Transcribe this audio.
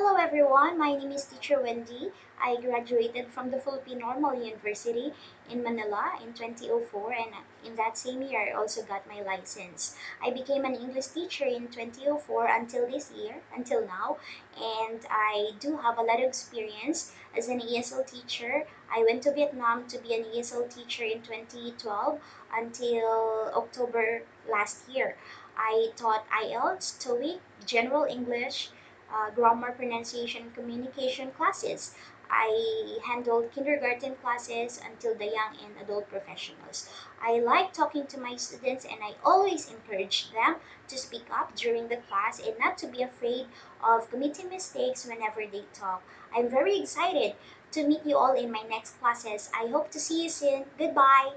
Hello everyone, my name is Teacher Wendy. I graduated from the Philippine Normal University in Manila in 2004 and in that same year I also got my license. I became an English teacher in 2004 until this year, until now, and I do have a lot of experience as an ESL teacher. I went to Vietnam to be an ESL teacher in 2012 until October last year. I taught IELTS, TOEIC, General English, uh, grammar, pronunciation, communication classes. I handled kindergarten classes until the young and adult professionals. I like talking to my students and I always encourage them to speak up during the class and not to be afraid of committing mistakes whenever they talk. I'm very excited to meet you all in my next classes. I hope to see you soon. Goodbye.